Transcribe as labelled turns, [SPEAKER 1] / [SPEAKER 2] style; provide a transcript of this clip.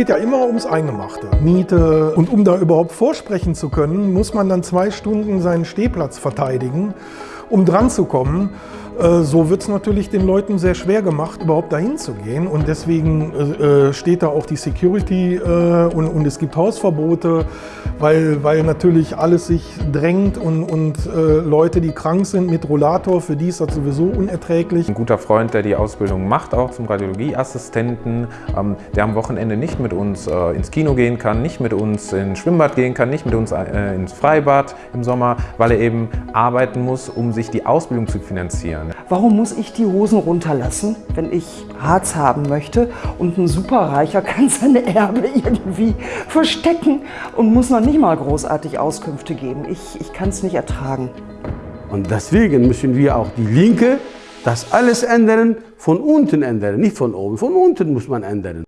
[SPEAKER 1] geht ja immer ums Eingemachte. Miete. Und um da überhaupt vorsprechen zu können, muss man dann zwei Stunden seinen Stehplatz verteidigen, um dran zu kommen. Äh, so wird es natürlich den Leuten sehr schwer gemacht, überhaupt dahin zu gehen. Und deswegen äh, äh, steht da auch die Security und, und es gibt Hausverbote, weil, weil natürlich alles sich drängt und, und Leute, die krank sind mit Rollator, für die ist das sowieso unerträglich.
[SPEAKER 2] Ein guter Freund, der die Ausbildung macht, auch zum Radiologieassistenten, ähm, der am Wochenende nicht mit uns ins Kino gehen kann, nicht mit uns ins Schwimmbad gehen kann, nicht mit uns ins Freibad im Sommer, weil er eben arbeiten muss, um sich die Ausbildung zu finanzieren.
[SPEAKER 3] Warum muss ich die Hosen runterlassen, wenn ich Harz haben möchte und ein Superreicher kann seine Erbe irgendwie verstecken und muss noch nicht mal großartig Auskünfte geben. Ich, ich kann es nicht ertragen.
[SPEAKER 4] Und deswegen müssen wir auch die Linke das alles ändern, von unten ändern, nicht von oben. Von unten muss man ändern.